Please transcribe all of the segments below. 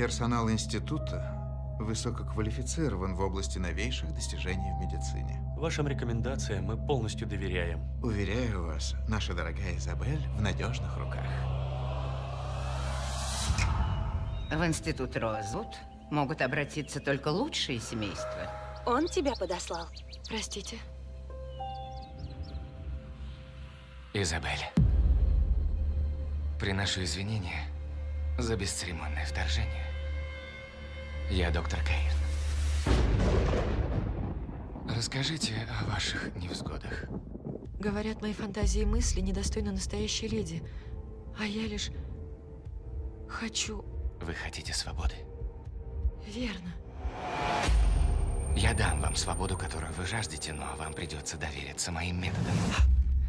Персонал института высококвалифицирован в области новейших достижений в медицине. Вашим рекомендациям мы полностью доверяем. Уверяю вас, наша дорогая Изабель в надежных руках. В институт Роузвуд могут обратиться только лучшие семейства. Он тебя подослал. Простите. Изабель, приношу извинения за бесцеремонное вторжение. Я доктор Кейн. Расскажите о ваших невзгодах. Говорят, мои фантазии и мысли недостойны настоящей леди. А я лишь... хочу... Вы хотите свободы? Верно. Я дам вам свободу, которую вы жаждете, но вам придется довериться моим методам.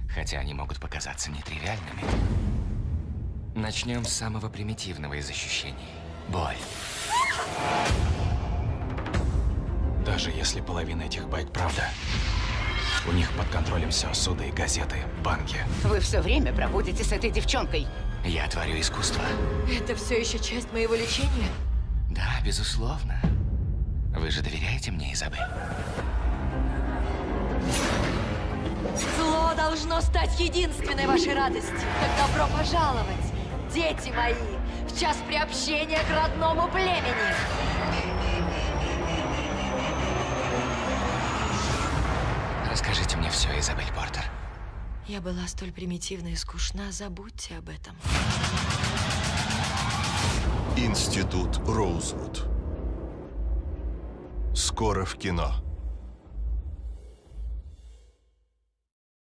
Хотя они могут показаться нетривиальными. Начнем с самого примитивного из ощущений. Боль. Даже если половина этих байк правда, у них под контролем все, суды, газеты, банки. Вы все время проводите с этой девчонкой. Я творю искусство. Это все еще часть моего лечения? Да, безусловно. Вы же доверяете мне, Изабель? Зло должно стать единственной вашей радостью. Так добро пожаловать, дети мои, в час приобщения к родному племени. Расскажите мне все, Изабель Портер. Я была столь примитивна и скучна, забудьте об этом. Институт Роузвуд. Скоро в кино.